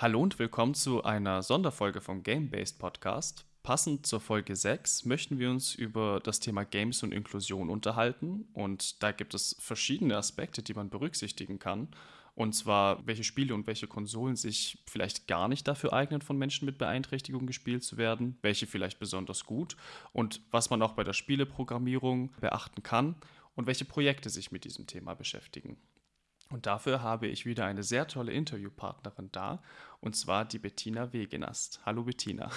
Hallo und willkommen zu einer Sonderfolge vom Game-Based Podcast. Passend zur Folge 6 möchten wir uns über das Thema Games und Inklusion unterhalten. Und da gibt es verschiedene Aspekte, die man berücksichtigen kann. Und zwar, welche Spiele und welche Konsolen sich vielleicht gar nicht dafür eignen, von Menschen mit Beeinträchtigung gespielt zu werden, welche vielleicht besonders gut und was man auch bei der Spieleprogrammierung beachten kann und welche Projekte sich mit diesem Thema beschäftigen. Und dafür habe ich wieder eine sehr tolle Interviewpartnerin da, und zwar die Bettina Wegenast. Hallo Bettina.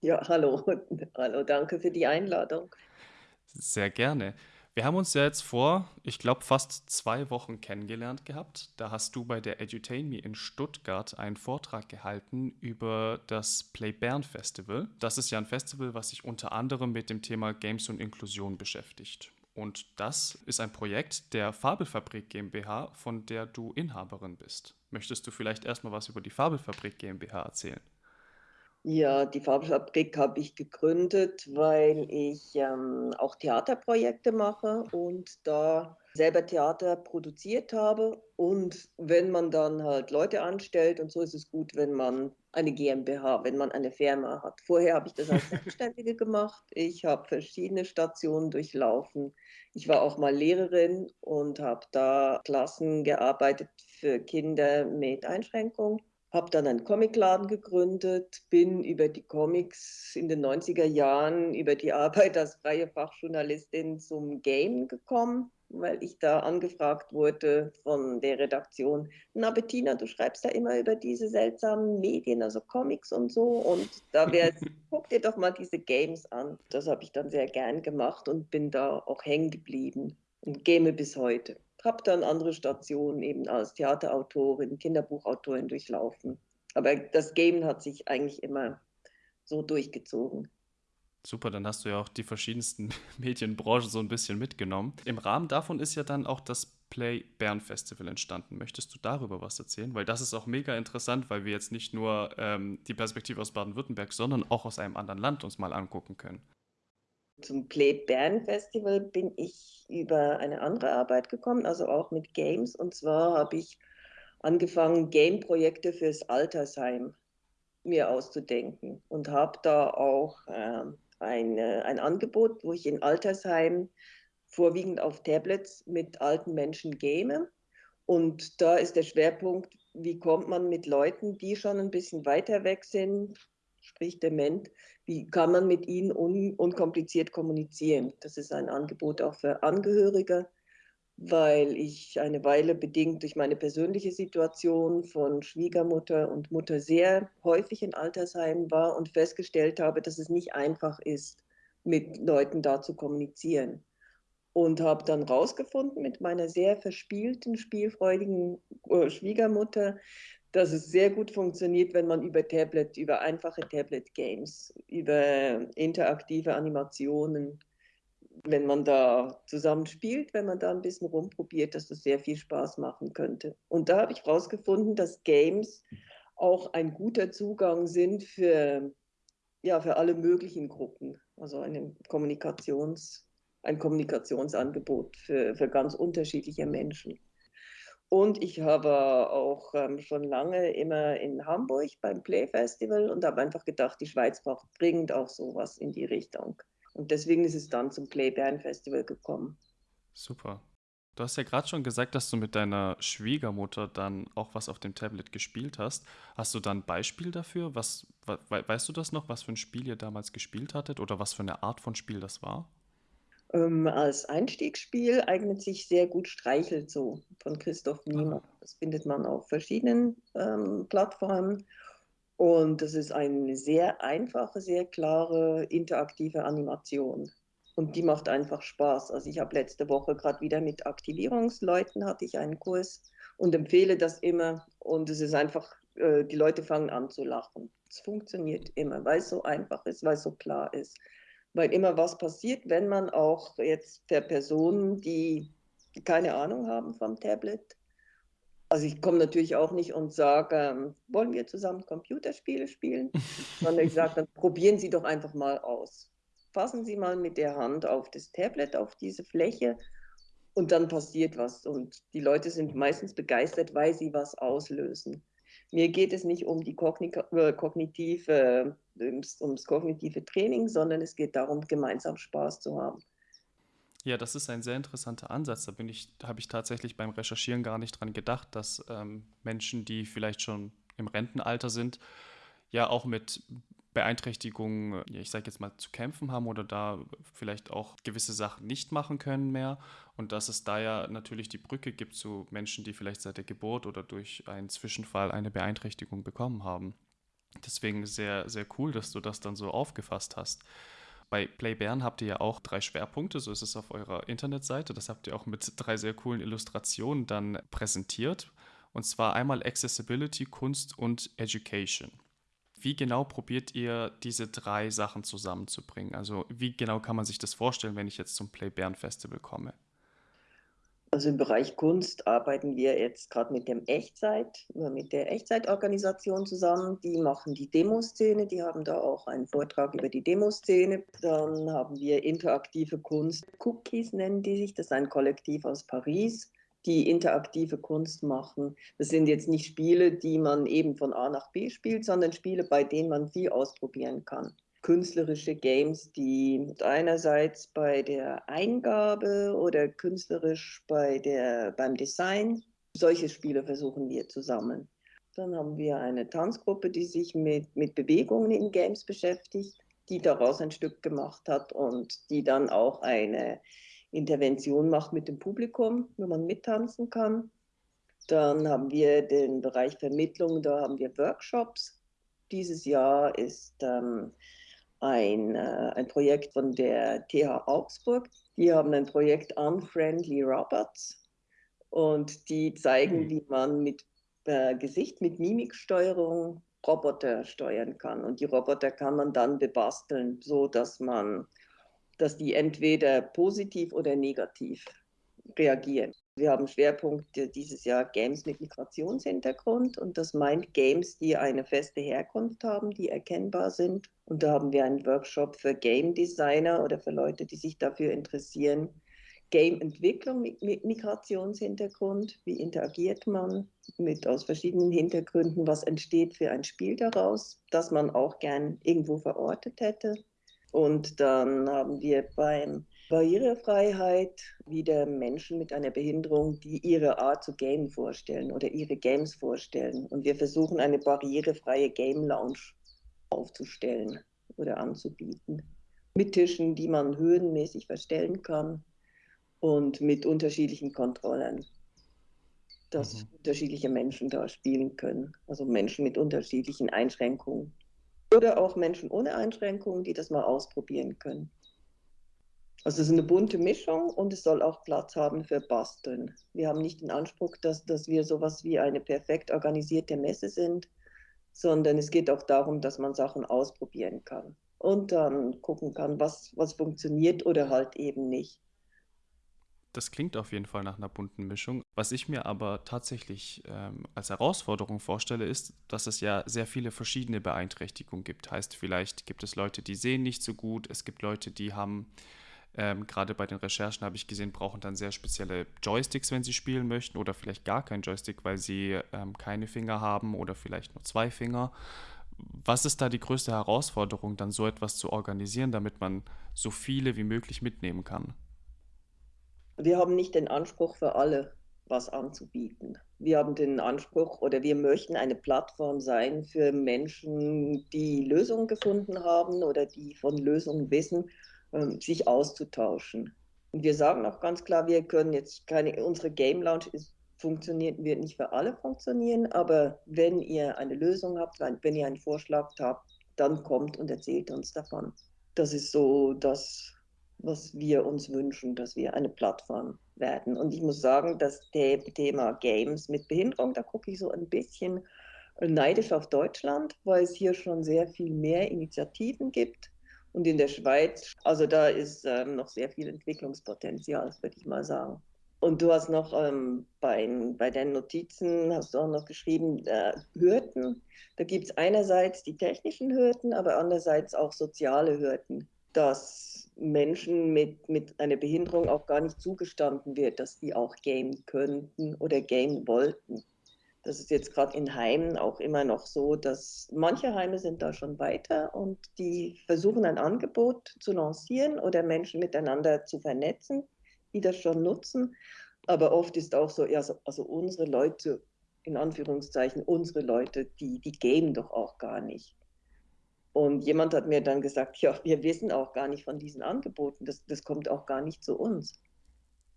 Ja, hallo. Hallo, danke für die Einladung. Sehr gerne. Wir haben uns ja jetzt vor, ich glaube, fast zwei Wochen kennengelernt gehabt. Da hast du bei der Edutain Me in Stuttgart einen Vortrag gehalten über das Play Bern Festival. Das ist ja ein Festival, was sich unter anderem mit dem Thema Games und Inklusion beschäftigt. Und das ist ein Projekt der Fabelfabrik GmbH, von der du Inhaberin bist. Möchtest du vielleicht erstmal was über die Fabelfabrik GmbH erzählen? Ja, die Fabelfabrik habe ich gegründet, weil ich ähm, auch Theaterprojekte mache und da selber Theater produziert habe. Und wenn man dann halt Leute anstellt, und so ist es gut, wenn man eine GmbH, wenn man eine Firma hat. Vorher habe ich das als Selbstständige gemacht. Ich habe verschiedene Stationen durchlaufen. Ich war auch mal Lehrerin und habe da Klassen gearbeitet für Kinder mit Einschränkungen habe dann einen Comicladen gegründet, bin über die Comics in den 90er Jahren, über die Arbeit als freie Fachjournalistin zum Game gekommen, weil ich da angefragt wurde von der Redaktion, na Bettina, du schreibst da immer über diese seltsamen Medien, also Comics und so, und da wäre guck dir doch mal diese Games an. Das habe ich dann sehr gern gemacht und bin da auch hängen geblieben und game bis heute habe dann andere Stationen eben als Theaterautorin, Kinderbuchautorin durchlaufen. Aber das Game hat sich eigentlich immer so durchgezogen. Super, dann hast du ja auch die verschiedensten Medienbranchen so ein bisschen mitgenommen. Im Rahmen davon ist ja dann auch das Play Bern Festival entstanden. Möchtest du darüber was erzählen? Weil das ist auch mega interessant, weil wir jetzt nicht nur ähm, die Perspektive aus Baden-Württemberg, sondern auch aus einem anderen Land uns mal angucken können. Zum Play Bern Festival bin ich über eine andere Arbeit gekommen, also auch mit Games. Und zwar habe ich angefangen, Game-Projekte fürs Altersheim mir auszudenken und habe da auch äh, ein, ein Angebot, wo ich in Altersheimen vorwiegend auf Tablets mit alten Menschen game. Und da ist der Schwerpunkt, wie kommt man mit Leuten, die schon ein bisschen weiter weg sind, sprich dement, wie kann man mit ihnen un unkompliziert kommunizieren. Das ist ein Angebot auch für Angehörige, weil ich eine Weile bedingt durch meine persönliche Situation von Schwiegermutter und Mutter sehr häufig in Altersheimen war und festgestellt habe, dass es nicht einfach ist, mit Leuten da zu kommunizieren. Und habe dann rausgefunden mit meiner sehr verspielten, spielfreudigen äh, Schwiegermutter, dass es sehr gut funktioniert, wenn man über Tablet, über einfache Tablet-Games, über interaktive Animationen, wenn man da zusammen spielt, wenn man da ein bisschen rumprobiert, dass das sehr viel Spaß machen könnte. Und da habe ich herausgefunden, dass Games auch ein guter Zugang sind für, ja, für alle möglichen Gruppen. Also eine Kommunikations, ein Kommunikationsangebot für, für ganz unterschiedliche Menschen. Und ich habe auch ähm, schon lange immer in Hamburg beim Play Festival und habe einfach gedacht, die Schweiz braucht dringend auch sowas in die Richtung. Und deswegen ist es dann zum Play Bern Festival gekommen. Super. Du hast ja gerade schon gesagt, dass du mit deiner Schwiegermutter dann auch was auf dem Tablet gespielt hast. Hast du dann ein Beispiel dafür? Was, we weißt du das noch, was für ein Spiel ihr damals gespielt hattet oder was für eine Art von Spiel das war? Ähm, als Einstiegsspiel eignet sich sehr gut Streichelzoo von Christoph Niemann. Das findet man auf verschiedenen ähm, Plattformen. Und das ist eine sehr einfache, sehr klare, interaktive Animation. Und die macht einfach Spaß. Also ich habe letzte Woche gerade wieder mit Aktivierungsleuten hatte ich einen Kurs und empfehle das immer. Und es ist einfach, äh, die Leute fangen an zu lachen. Es funktioniert immer, weil es so einfach ist, weil es so klar ist weil immer was passiert, wenn man auch jetzt per Personen, die keine Ahnung haben vom Tablet, also ich komme natürlich auch nicht und sage, ähm, wollen wir zusammen Computerspiele spielen, sondern ich sage, dann probieren Sie doch einfach mal aus. Fassen Sie mal mit der Hand auf das Tablet, auf diese Fläche und dann passiert was. Und die Leute sind meistens begeistert, weil sie was auslösen. Mir geht es nicht um die äh, kognitive, ums, ums kognitive Training, sondern es geht darum, gemeinsam Spaß zu haben. Ja, das ist ein sehr interessanter Ansatz. Da bin ich, habe ich tatsächlich beim Recherchieren gar nicht dran gedacht, dass ähm, Menschen, die vielleicht schon im Rentenalter sind, ja auch mit Beeinträchtigungen, ich sage jetzt mal, zu kämpfen haben oder da vielleicht auch gewisse Sachen nicht machen können mehr. Und dass es da ja natürlich die Brücke gibt zu Menschen, die vielleicht seit der Geburt oder durch einen Zwischenfall eine Beeinträchtigung bekommen haben. Deswegen sehr, sehr cool, dass du das dann so aufgefasst hast. Bei Play Bern habt ihr ja auch drei Schwerpunkte, so ist es auf eurer Internetseite. Das habt ihr auch mit drei sehr coolen Illustrationen dann präsentiert. Und zwar einmal Accessibility, Kunst und Education. Wie genau probiert ihr diese drei Sachen zusammenzubringen? Also wie genau kann man sich das vorstellen, wenn ich jetzt zum Play Bern Festival komme? Also im Bereich Kunst arbeiten wir jetzt gerade mit dem Echtzeit, mit der Echtzeitorganisation zusammen. Die machen die Demoszene, die haben da auch einen Vortrag über die Demoszene. Dann haben wir interaktive Kunst, Cookies nennen die sich, das ist ein Kollektiv aus Paris die interaktive Kunst machen. Das sind jetzt nicht Spiele, die man eben von A nach B spielt, sondern Spiele, bei denen man viel ausprobieren kann. Künstlerische Games, die einerseits bei der Eingabe oder künstlerisch bei der, beim Design, solche Spiele versuchen wir zu sammeln. Dann haben wir eine Tanzgruppe, die sich mit, mit Bewegungen in Games beschäftigt, die daraus ein Stück gemacht hat und die dann auch eine Intervention macht mit dem Publikum, wo man mittanzen kann. Dann haben wir den Bereich Vermittlung, da haben wir Workshops. Dieses Jahr ist ähm, ein, äh, ein Projekt von der TH Augsburg. Die haben ein Projekt Unfriendly Robots und die zeigen, mhm. wie man mit äh, Gesicht, mit Mimiksteuerung Roboter steuern kann. Und die Roboter kann man dann bebasteln, so dass man dass die entweder positiv oder negativ reagieren. Wir haben Schwerpunkte dieses Jahr Games mit Migrationshintergrund und das meint Games, die eine feste Herkunft haben, die erkennbar sind. Und da haben wir einen Workshop für Game Designer oder für Leute, die sich dafür interessieren. Game-Entwicklung mit Migrationshintergrund, wie interagiert man mit aus verschiedenen Hintergründen, was entsteht für ein Spiel daraus, das man auch gern irgendwo verortet hätte. Und dann haben wir beim Barrierefreiheit wieder Menschen mit einer Behinderung, die ihre Art zu gamen vorstellen oder ihre Games vorstellen. Und wir versuchen eine barrierefreie Game Lounge aufzustellen oder anzubieten. Mit Tischen, die man höhenmäßig verstellen kann und mit unterschiedlichen Kontrollen, dass mhm. unterschiedliche Menschen da spielen können. Also Menschen mit unterschiedlichen Einschränkungen. Oder auch Menschen ohne Einschränkungen, die das mal ausprobieren können. Also es ist eine bunte Mischung und es soll auch Platz haben für Basteln. Wir haben nicht den Anspruch, dass, dass wir sowas wie eine perfekt organisierte Messe sind, sondern es geht auch darum, dass man Sachen ausprobieren kann und dann gucken kann, was, was funktioniert oder halt eben nicht. Das klingt auf jeden Fall nach einer bunten Mischung. Was ich mir aber tatsächlich ähm, als Herausforderung vorstelle, ist, dass es ja sehr viele verschiedene Beeinträchtigungen gibt. Heißt, vielleicht gibt es Leute, die sehen nicht so gut, es gibt Leute, die haben, ähm, gerade bei den Recherchen habe ich gesehen, brauchen dann sehr spezielle Joysticks, wenn sie spielen möchten, oder vielleicht gar keinen Joystick, weil sie ähm, keine Finger haben oder vielleicht nur zwei Finger. Was ist da die größte Herausforderung, dann so etwas zu organisieren, damit man so viele wie möglich mitnehmen kann? wir haben nicht den Anspruch für alle was anzubieten. Wir haben den Anspruch oder wir möchten eine Plattform sein für Menschen, die Lösungen gefunden haben oder die von Lösungen wissen, sich auszutauschen. Und wir sagen auch ganz klar, wir können jetzt keine, unsere Game Lounge ist, funktioniert, wird nicht für alle funktionieren, aber wenn ihr eine Lösung habt, wenn ihr einen Vorschlag habt, dann kommt und erzählt uns davon. Das ist so das, was wir uns wünschen, dass wir eine Plattform werden. Und ich muss sagen, das Thema Games mit Behinderung, da gucke ich so ein bisschen neidisch auf Deutschland, weil es hier schon sehr viel mehr Initiativen gibt. Und in der Schweiz, also da ist ähm, noch sehr viel Entwicklungspotenzial, würde ich mal sagen. Und du hast noch ähm, bei, bei deinen Notizen, hast du auch noch geschrieben, äh, Hürden. Da gibt es einerseits die technischen Hürden, aber andererseits auch soziale Hürden, dass Menschen mit, mit einer Behinderung auch gar nicht zugestanden wird, dass sie auch gamen könnten oder gamen wollten. Das ist jetzt gerade in Heimen auch immer noch so, dass manche Heime sind da schon weiter und die versuchen ein Angebot zu lancieren oder Menschen miteinander zu vernetzen, die das schon nutzen. Aber oft ist auch so, ja, also unsere Leute, in Anführungszeichen, unsere Leute, die, die gamen doch auch gar nicht. Und jemand hat mir dann gesagt, ja, wir wissen auch gar nicht von diesen Angeboten, das, das kommt auch gar nicht zu uns.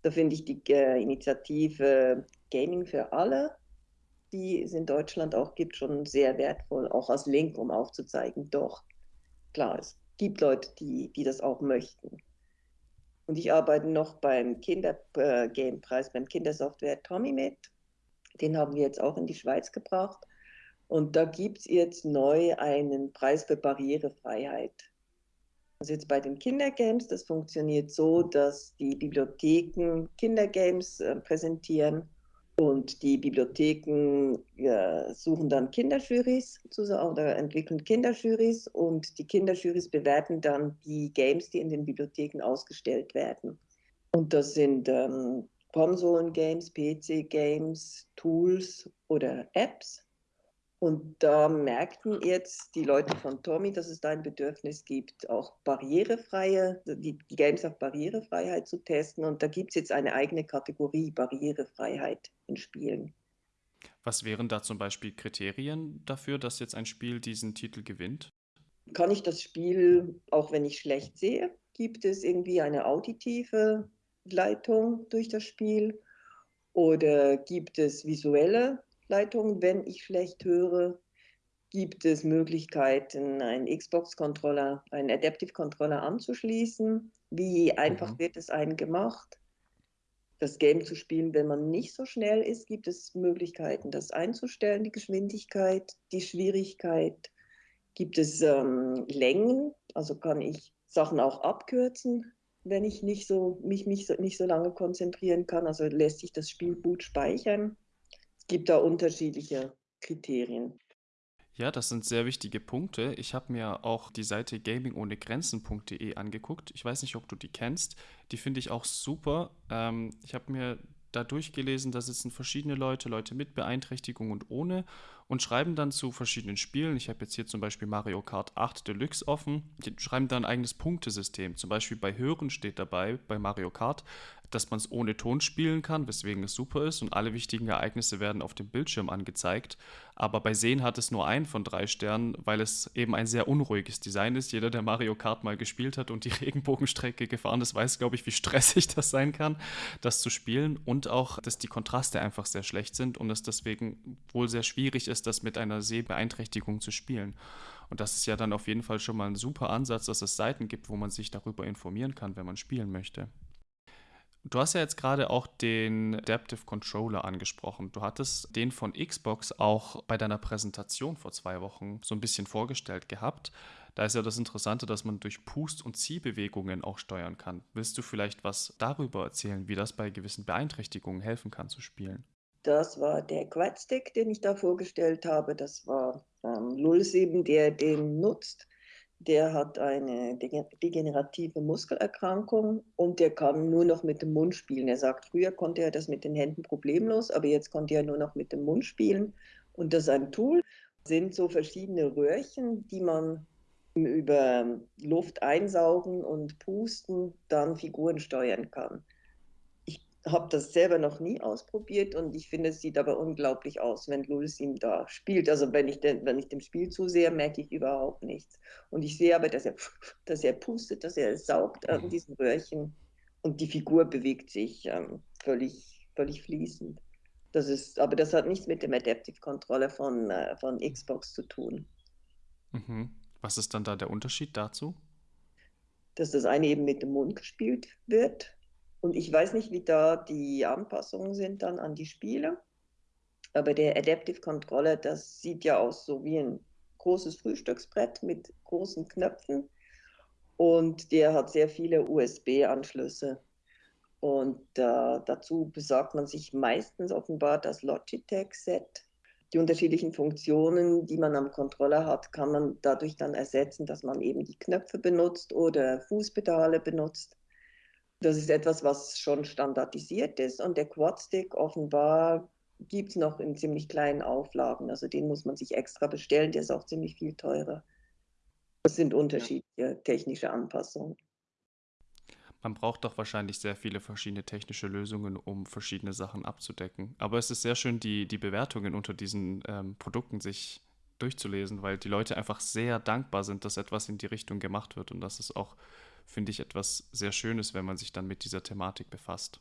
Da finde ich die äh, Initiative Gaming für alle die es in Deutschland auch gibt, schon sehr wertvoll, auch als Link, um aufzuzeigen, doch, klar, es gibt Leute, die, die das auch möchten. Und ich arbeite noch beim Kindergamepreis, beim Kindersoftware Tommy mit. Den haben wir jetzt auch in die Schweiz gebracht. Und da gibt es jetzt neu einen Preis für Barrierefreiheit. Also jetzt bei den Kindergames, das funktioniert so, dass die Bibliotheken Kindergames äh, präsentieren und die Bibliotheken ja, suchen dann Kinderjurys oder entwickeln Kinderjurys und die Kinderjurys bewerten dann die Games, die in den Bibliotheken ausgestellt werden. Und das sind ähm, Konsolen-Games, PC-Games, Tools oder Apps. Und da merkten jetzt die Leute von Tommy, dass es da ein Bedürfnis gibt, auch barrierefreie, die, die Games auf Barrierefreiheit zu testen. Und da gibt es jetzt eine eigene Kategorie Barrierefreiheit in Spielen. Was wären da zum Beispiel Kriterien dafür, dass jetzt ein Spiel diesen Titel gewinnt? Kann ich das Spiel, auch wenn ich schlecht sehe, gibt es irgendwie eine auditive Leitung durch das Spiel? Oder gibt es visuelle Leitung, wenn ich schlecht höre, gibt es Möglichkeiten, einen Xbox-Controller, einen Adaptive-Controller anzuschließen. Wie einfach mhm. wird es einem gemacht? Das Game zu spielen, wenn man nicht so schnell ist, gibt es Möglichkeiten, das einzustellen, die Geschwindigkeit, die Schwierigkeit. Gibt es ähm, Längen, also kann ich Sachen auch abkürzen, wenn ich nicht so, mich, mich so, nicht so lange konzentrieren kann. Also lässt sich das Spiel gut speichern gibt da unterschiedliche Kriterien. Ja, das sind sehr wichtige Punkte. Ich habe mir auch die Seite gamingohnegrenzen.de angeguckt. Ich weiß nicht, ob du die kennst. Die finde ich auch super. Ähm, ich habe mir da durchgelesen, da sitzen verschiedene Leute, Leute mit Beeinträchtigung und ohne und schreiben dann zu verschiedenen Spielen. Ich habe jetzt hier zum Beispiel Mario Kart 8 Deluxe offen. Die schreiben da ein eigenes Punktesystem. Zum Beispiel bei Hören steht dabei, bei Mario Kart, dass man es ohne Ton spielen kann, weswegen es super ist und alle wichtigen Ereignisse werden auf dem Bildschirm angezeigt. Aber bei Sehen hat es nur einen von drei Sternen, weil es eben ein sehr unruhiges Design ist. Jeder, der Mario Kart mal gespielt hat und die Regenbogenstrecke gefahren ist, weiß, glaube ich, wie stressig das sein kann, das zu spielen. Und auch, dass die Kontraste einfach sehr schlecht sind und es deswegen wohl sehr schwierig ist, das mit einer Sehbeeinträchtigung zu spielen. Und das ist ja dann auf jeden Fall schon mal ein super Ansatz, dass es Seiten gibt, wo man sich darüber informieren kann, wenn man spielen möchte. Du hast ja jetzt gerade auch den Adaptive Controller angesprochen. Du hattest den von Xbox auch bei deiner Präsentation vor zwei Wochen so ein bisschen vorgestellt gehabt. Da ist ja das Interessante, dass man durch Pust- und Ziehbewegungen auch steuern kann. Willst du vielleicht was darüber erzählen, wie das bei gewissen Beeinträchtigungen helfen kann zu spielen? Das war der Quadstick, den ich da vorgestellt habe. Das war ähm, 07, der den nutzt der hat eine degenerative Muskelerkrankung und der kann nur noch mit dem Mund spielen. Er sagt, früher konnte er das mit den Händen problemlos, aber jetzt konnte er nur noch mit dem Mund spielen. Und das ist ein Tool, das sind so verschiedene Röhrchen, die man über Luft einsaugen und pusten dann Figuren steuern kann habe das selber noch nie ausprobiert und ich finde, es sieht aber unglaublich aus, wenn Louis ihm da spielt. Also wenn ich, den, wenn ich dem Spiel zusehe, merke ich überhaupt nichts. Und ich sehe aber, dass er, dass er pustet, dass er saugt an mhm. diesen Röhrchen und die Figur bewegt sich ähm, völlig, völlig fließend. Das ist, aber das hat nichts mit dem Adaptive Controller von, äh, von Xbox zu tun. Mhm. Was ist dann da der Unterschied dazu? Dass das eine eben mit dem Mund gespielt wird und ich weiß nicht, wie da die Anpassungen sind dann an die Spiele. Aber der Adaptive Controller, das sieht ja aus so wie ein großes Frühstücksbrett mit großen Knöpfen. Und der hat sehr viele USB-Anschlüsse. Und äh, dazu besorgt man sich meistens offenbar das Logitech-Set. Die unterschiedlichen Funktionen, die man am Controller hat, kann man dadurch dann ersetzen, dass man eben die Knöpfe benutzt oder Fußpedale benutzt. Das ist etwas, was schon standardisiert ist und der Quadstick offenbar gibt es noch in ziemlich kleinen Auflagen. Also den muss man sich extra bestellen, der ist auch ziemlich viel teurer. Das sind unterschiedliche technische Anpassungen. Man braucht doch wahrscheinlich sehr viele verschiedene technische Lösungen, um verschiedene Sachen abzudecken. Aber es ist sehr schön, die, die Bewertungen unter diesen ähm, Produkten sich durchzulesen, weil die Leute einfach sehr dankbar sind, dass etwas in die Richtung gemacht wird. Und das ist auch, finde ich, etwas sehr Schönes, wenn man sich dann mit dieser Thematik befasst.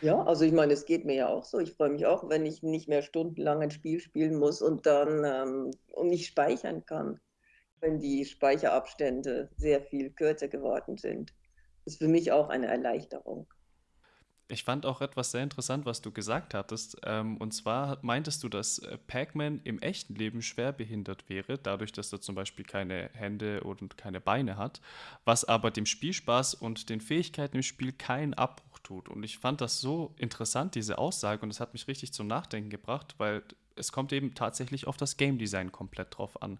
Ja, also ich meine, es geht mir ja auch so. Ich freue mich auch, wenn ich nicht mehr stundenlang ein Spiel spielen muss und dann ähm, und nicht speichern kann, wenn die Speicherabstände sehr viel kürzer geworden sind ist für mich auch eine Erleichterung. Ich fand auch etwas sehr interessant, was du gesagt hattest. Ähm, und zwar meintest du, dass äh, Pac-Man im echten Leben schwer behindert wäre, dadurch, dass er zum Beispiel keine Hände und keine Beine hat, was aber dem Spielspaß und den Fähigkeiten im Spiel keinen Abbruch tut. Und ich fand das so interessant, diese Aussage, und es hat mich richtig zum Nachdenken gebracht, weil es kommt eben tatsächlich auf das Game Design komplett drauf an.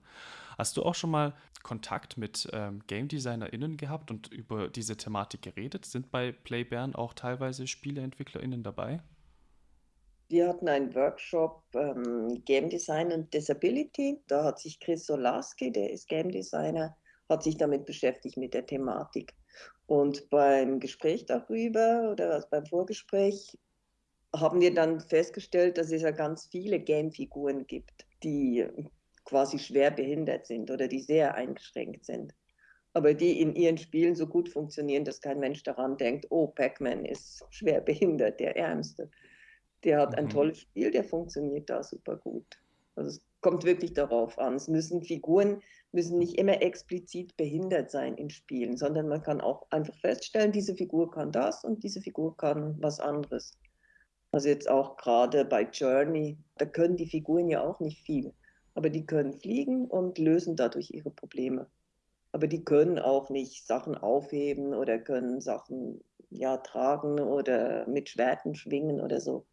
Hast du auch schon mal Kontakt mit ähm, Game DesignerInnen gehabt und über diese Thematik geredet? Sind bei Playbären auch teilweise SpieleentwicklerInnen dabei? Wir hatten einen Workshop ähm, Game Design und Disability. Da hat sich Chris Solarski, der ist Game Designer, hat sich damit beschäftigt mit der Thematik. Und beim Gespräch darüber oder beim Vorgespräch haben wir dann festgestellt, dass es ja ganz viele Game-Figuren gibt, die quasi schwer behindert sind oder die sehr eingeschränkt sind. Aber die in ihren Spielen so gut funktionieren, dass kein Mensch daran denkt, oh, Pac-Man ist schwer behindert, der Ärmste. Der hat ein mhm. tolles Spiel, der funktioniert da super gut. Also es kommt wirklich darauf an. Es müssen Figuren müssen nicht immer explizit behindert sein in Spielen, sondern man kann auch einfach feststellen, diese Figur kann das und diese Figur kann was anderes. Also jetzt auch gerade bei Journey, da können die Figuren ja auch nicht viel, aber die können fliegen und lösen dadurch ihre Probleme. Aber die können auch nicht Sachen aufheben oder können Sachen ja tragen oder mit Schwerten schwingen oder so.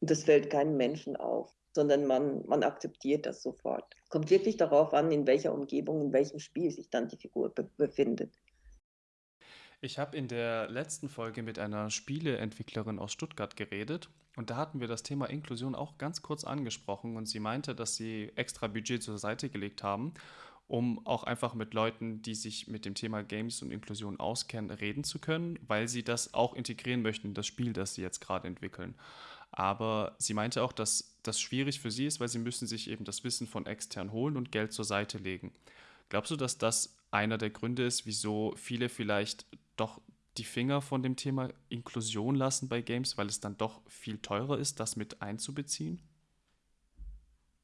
Und das fällt keinem Menschen auf, sondern man, man akzeptiert das sofort. Kommt wirklich darauf an, in welcher Umgebung, in welchem Spiel sich dann die Figur be befindet. Ich habe in der letzten Folge mit einer Spieleentwicklerin aus Stuttgart geredet und da hatten wir das Thema Inklusion auch ganz kurz angesprochen und sie meinte, dass sie extra Budget zur Seite gelegt haben, um auch einfach mit Leuten, die sich mit dem Thema Games und Inklusion auskennen, reden zu können, weil sie das auch integrieren möchten in das Spiel, das sie jetzt gerade entwickeln. Aber sie meinte auch, dass das schwierig für sie ist, weil sie müssen sich eben das Wissen von extern holen und Geld zur Seite legen. Glaubst du, dass das einer der Gründe ist, wieso viele vielleicht doch die Finger von dem Thema Inklusion lassen bei Games, weil es dann doch viel teurer ist, das mit einzubeziehen?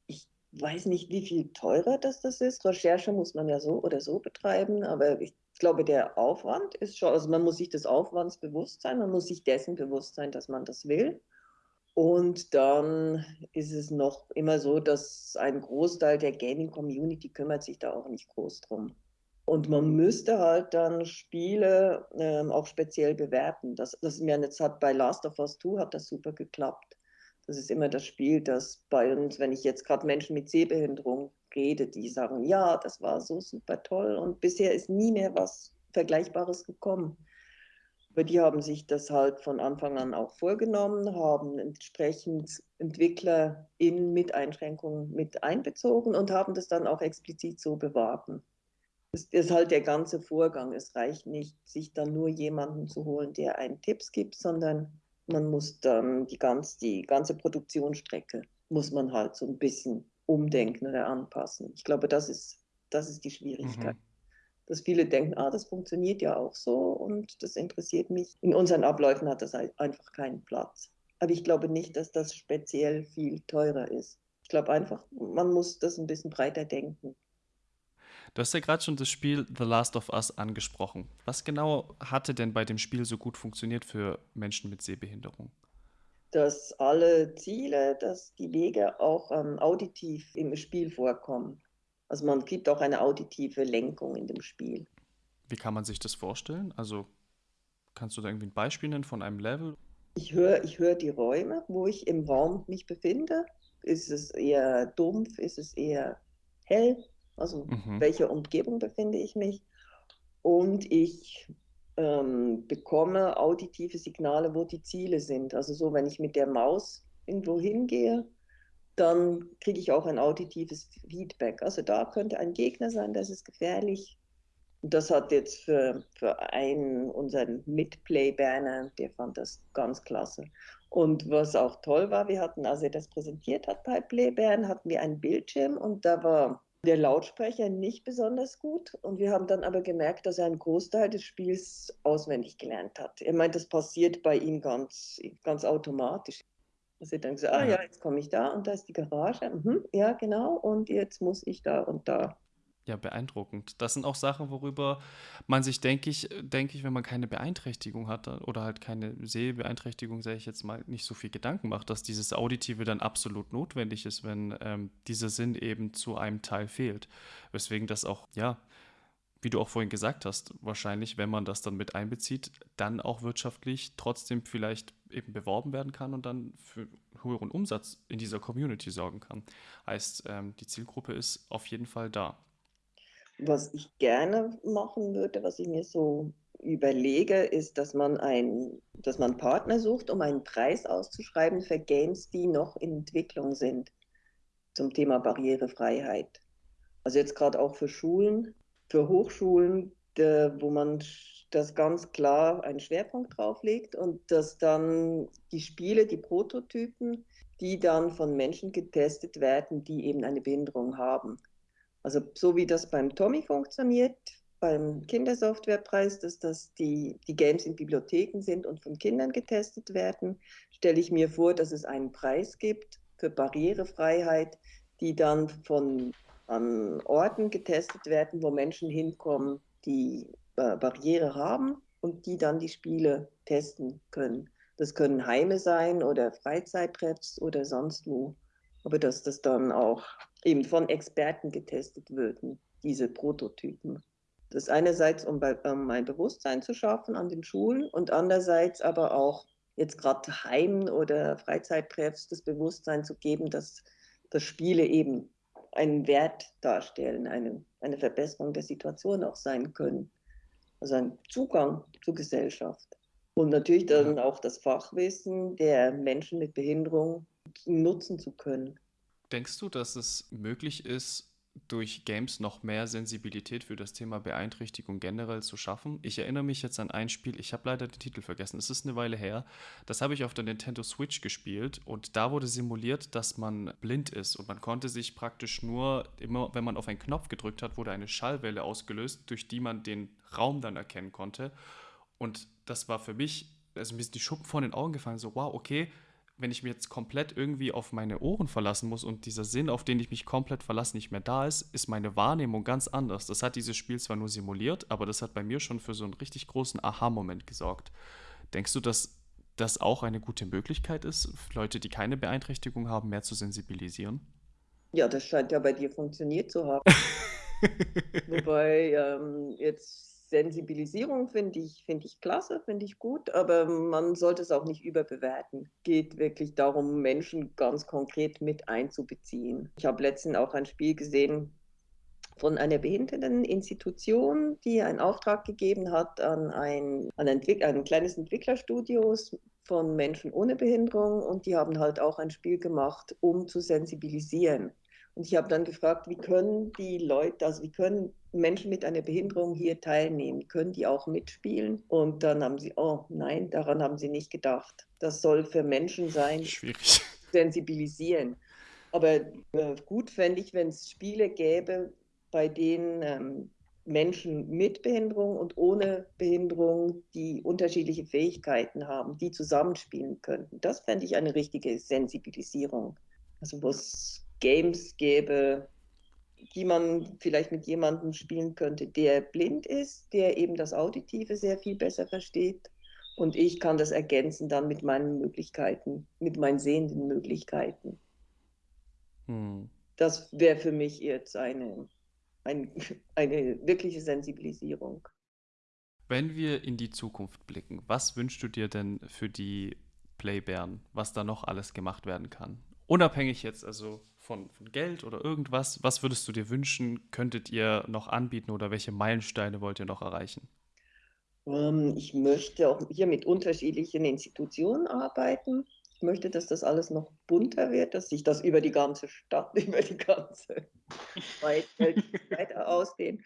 Ich weiß nicht, wie viel teurer das, das ist. Recherche muss man ja so oder so betreiben, aber ich glaube, der Aufwand ist schon, also man muss sich des Aufwands bewusst sein, man muss sich dessen bewusst sein, dass man das will. Und dann ist es noch immer so, dass ein Großteil der Gaming-Community kümmert sich da auch nicht groß drum. Und man müsste halt dann Spiele ähm, auch speziell bewerten. Das, das mir jetzt hat bei Last of Us 2 hat das super geklappt. Das ist immer das Spiel, das bei uns, wenn ich jetzt gerade Menschen mit Sehbehinderung rede, die sagen, ja, das war so super toll und bisher ist nie mehr was Vergleichbares gekommen. Aber die haben sich das halt von Anfang an auch vorgenommen, haben entsprechend Entwickler in mit Einschränkungen mit einbezogen und haben das dann auch explizit so beworben es ist halt der ganze Vorgang. Es reicht nicht, sich dann nur jemanden zu holen, der einen Tipps gibt, sondern man muss dann die, ganz, die ganze Produktionsstrecke muss man halt so ein bisschen umdenken oder anpassen. Ich glaube, das ist, das ist die Schwierigkeit. Mhm. Dass viele denken, ah, das funktioniert ja auch so und das interessiert mich. In unseren Abläufen hat das einfach keinen Platz. Aber ich glaube nicht, dass das speziell viel teurer ist. Ich glaube einfach, man muss das ein bisschen breiter denken. Du hast ja gerade schon das Spiel The Last of Us angesprochen. Was genau hatte denn bei dem Spiel so gut funktioniert für Menschen mit Sehbehinderung? Dass alle Ziele, dass die Wege auch ähm, auditiv im Spiel vorkommen. Also man gibt auch eine auditive Lenkung in dem Spiel. Wie kann man sich das vorstellen? Also kannst du da irgendwie ein Beispiel nennen von einem Level? Ich höre ich hör die Räume, wo ich im Raum mich befinde. Ist es eher dumpf? Ist es eher hell? Also mhm. welche Umgebung befinde ich mich. Und ich ähm, bekomme auditive Signale, wo die Ziele sind. Also so, wenn ich mit der Maus irgendwo hingehe, dann kriege ich auch ein auditives Feedback. Also da könnte ein Gegner sein, das ist gefährlich. Und das hat jetzt für, für einen, unseren Mitplay-Berner, der fand das ganz klasse. Und was auch toll war, wir hatten, als er das präsentiert hat bei Playbären, hatten wir einen Bildschirm und da war der Lautsprecher nicht besonders gut. Und wir haben dann aber gemerkt, dass er einen Großteil des Spiels auswendig gelernt hat. Er meint, das passiert bei ihm ganz, ganz automatisch. Dass er dann gesagt, ah ja, jetzt komme ich da und da ist die Garage. Mhm, ja, genau. Und jetzt muss ich da und da. Ja, beeindruckend. Das sind auch Sachen, worüber man sich, denke ich, denke ich, wenn man keine Beeinträchtigung hat oder halt keine Sehbeeinträchtigung, sage ich jetzt mal, nicht so viel Gedanken macht, dass dieses Auditive dann absolut notwendig ist, wenn ähm, dieser Sinn eben zu einem Teil fehlt. Weswegen das auch, ja, wie du auch vorhin gesagt hast, wahrscheinlich, wenn man das dann mit einbezieht, dann auch wirtschaftlich trotzdem vielleicht eben beworben werden kann und dann für höheren Umsatz in dieser Community sorgen kann. Heißt, ähm, die Zielgruppe ist auf jeden Fall da. Was ich gerne machen würde, was ich mir so überlege, ist, dass man, ein, dass man Partner sucht, um einen Preis auszuschreiben für Games, die noch in Entwicklung sind zum Thema Barrierefreiheit. Also jetzt gerade auch für Schulen, für Hochschulen, wo man das ganz klar einen Schwerpunkt drauf legt und dass dann die Spiele, die Prototypen, die dann von Menschen getestet werden, die eben eine Behinderung haben. Also so wie das beim Tommy funktioniert, beim Kindersoftwarepreis, dass das die, die Games in Bibliotheken sind und von Kindern getestet werden, stelle ich mir vor, dass es einen Preis gibt für Barrierefreiheit, die dann von an Orten getestet werden, wo Menschen hinkommen, die äh, Barriere haben und die dann die Spiele testen können. Das können Heime sein oder Freizeittreffs oder sonst wo. Aber dass das dann auch eben von Experten getestet würden, diese Prototypen. Das einerseits, um, bei, um ein Bewusstsein zu schaffen an den Schulen und andererseits aber auch jetzt gerade Heimen oder Freizeittreffs das Bewusstsein zu geben, dass, dass Spiele eben einen Wert darstellen, eine, eine Verbesserung der Situation auch sein können. Also ein Zugang zur Gesellschaft. Und natürlich dann auch das Fachwissen der Menschen mit Behinderung nutzen zu können. Denkst du, dass es möglich ist, durch Games noch mehr Sensibilität für das Thema Beeinträchtigung generell zu schaffen. Ich erinnere mich jetzt an ein Spiel, ich habe leider den Titel vergessen, es ist eine Weile her. Das habe ich auf der Nintendo Switch gespielt und da wurde simuliert, dass man blind ist und man konnte sich praktisch nur, immer wenn man auf einen Knopf gedrückt hat, wurde eine Schallwelle ausgelöst, durch die man den Raum dann erkennen konnte. Und das war für mich, also mir sind die Schuppen vor den Augen gefallen, so wow, okay, wenn ich mich jetzt komplett irgendwie auf meine Ohren verlassen muss und dieser Sinn, auf den ich mich komplett verlasse, nicht mehr da ist, ist meine Wahrnehmung ganz anders. Das hat dieses Spiel zwar nur simuliert, aber das hat bei mir schon für so einen richtig großen Aha-Moment gesorgt. Denkst du, dass das auch eine gute Möglichkeit ist, Leute, die keine Beeinträchtigung haben, mehr zu sensibilisieren? Ja, das scheint ja bei dir funktioniert zu haben. Wobei ähm, jetzt Sensibilisierung finde ich, find ich klasse, finde ich gut, aber man sollte es auch nicht überbewerten. Geht wirklich darum, Menschen ganz konkret mit einzubeziehen. Ich habe letztens auch ein Spiel gesehen von einer Behinderteninstitution, die einen Auftrag gegeben hat an ein, an ein, ein kleines Entwicklerstudio von Menschen ohne Behinderung und die haben halt auch ein Spiel gemacht, um zu sensibilisieren. Und ich habe dann gefragt, wie können die Leute, also wie können Menschen mit einer Behinderung hier teilnehmen? Können die auch mitspielen? Und dann haben sie, oh nein, daran haben sie nicht gedacht. Das soll für Menschen sein, Schwierig. sensibilisieren. Aber äh, gut fände ich, wenn es Spiele gäbe, bei denen ähm, Menschen mit Behinderung und ohne Behinderung, die unterschiedliche Fähigkeiten haben, die zusammenspielen könnten. Das fände ich eine richtige Sensibilisierung. Also wo es Games gäbe, die man vielleicht mit jemandem spielen könnte, der blind ist, der eben das Auditive sehr viel besser versteht. Und ich kann das ergänzen dann mit meinen Möglichkeiten, mit meinen sehenden Möglichkeiten. Hm. Das wäre für mich jetzt eine, ein, eine wirkliche Sensibilisierung. Wenn wir in die Zukunft blicken, was wünschst du dir denn für die Playbären, was da noch alles gemacht werden kann? Unabhängig jetzt also von, von Geld oder irgendwas, was würdest du dir wünschen, könntet ihr noch anbieten oder welche Meilensteine wollt ihr noch erreichen? Ähm, ich möchte auch hier mit unterschiedlichen Institutionen arbeiten. Ich möchte, dass das alles noch bunter wird, dass sich das über die ganze Stadt, über die ganze Welt weiter ausdehnt.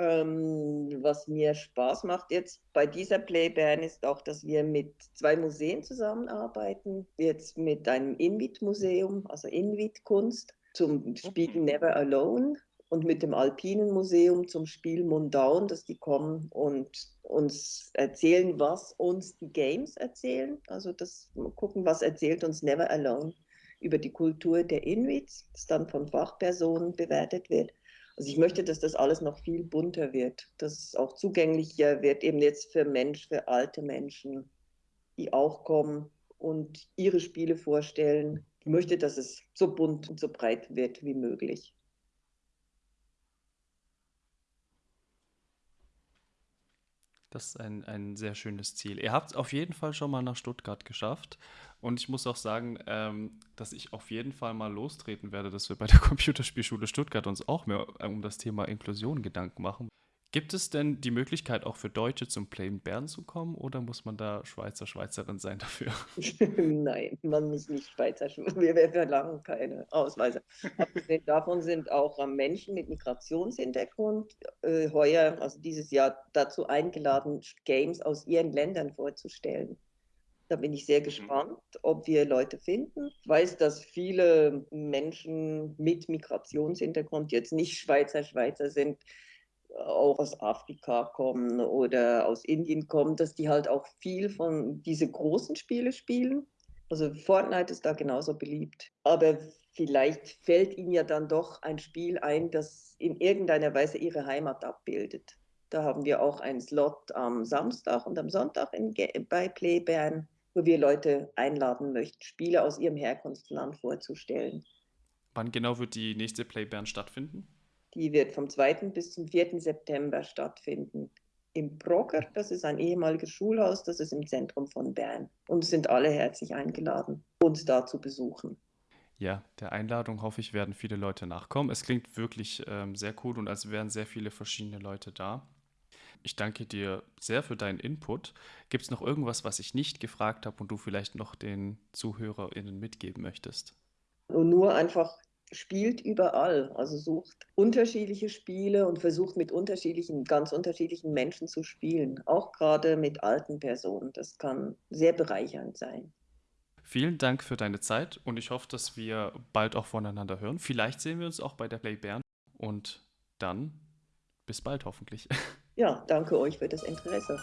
Ähm, was mir Spaß macht jetzt bei dieser Playband ist auch, dass wir mit zwei Museen zusammenarbeiten. Jetzt mit einem Inuit-Museum, also Inuit-Kunst, zum Spiel Never Alone und mit dem Alpinen Museum zum Spiel Mundown, dass die kommen und uns erzählen, was uns die Games erzählen. Also das gucken, was erzählt uns Never Alone über die Kultur der Inuits, das dann von Fachpersonen bewertet wird. Also ich möchte, dass das alles noch viel bunter wird, dass es auch zugänglicher wird, eben jetzt für Menschen, für alte Menschen, die auch kommen und ihre Spiele vorstellen. Ich möchte, dass es so bunt und so breit wird wie möglich. Das ist ein, ein sehr schönes Ziel. Ihr habt es auf jeden Fall schon mal nach Stuttgart geschafft. Und ich muss auch sagen, ähm, dass ich auf jeden Fall mal lostreten werde, dass wir bei der Computerspielschule Stuttgart uns auch mehr um das Thema Inklusion Gedanken machen. Gibt es denn die Möglichkeit, auch für Deutsche zum Plain Bern zu kommen oder muss man da Schweizer, Schweizerin sein dafür? Nein, man muss nicht Schweizer, wir, wir verlangen keine Ausweise. Abgesehen davon sind auch Menschen mit Migrationshintergrund äh, heuer, also dieses Jahr, dazu eingeladen, Games aus ihren Ländern vorzustellen. Da bin ich sehr mhm. gespannt, ob wir Leute finden. Ich weiß, dass viele Menschen mit Migrationshintergrund jetzt nicht Schweizer Schweizer sind, auch aus Afrika kommen oder aus Indien kommen, dass die halt auch viel von diese großen Spiele spielen. Also Fortnite ist da genauso beliebt. Aber vielleicht fällt ihnen ja dann doch ein Spiel ein, das in irgendeiner Weise ihre Heimat abbildet. Da haben wir auch einen Slot am Samstag und am Sonntag in, bei Playbern, wo wir Leute einladen möchten, Spiele aus ihrem Herkunftsland vorzustellen. Wann genau wird die nächste Playbern stattfinden? Die wird vom 2. bis zum 4. September stattfinden. Im Brocker, das ist ein ehemaliges Schulhaus, das ist im Zentrum von Bern. Und sind alle herzlich eingeladen, uns da zu besuchen. Ja, der Einladung hoffe ich, werden viele Leute nachkommen. Es klingt wirklich ähm, sehr cool und als wären sehr viele verschiedene Leute da. Ich danke dir sehr für deinen Input. Gibt es noch irgendwas, was ich nicht gefragt habe und du vielleicht noch den ZuhörerInnen mitgeben möchtest? Und nur einfach spielt überall, also sucht unterschiedliche Spiele und versucht mit unterschiedlichen, ganz unterschiedlichen Menschen zu spielen, auch gerade mit alten Personen. Das kann sehr bereichernd sein. Vielen Dank für deine Zeit und ich hoffe, dass wir bald auch voneinander hören. Vielleicht sehen wir uns auch bei der Play Bern und dann bis bald hoffentlich. Ja, danke euch für das Interesse.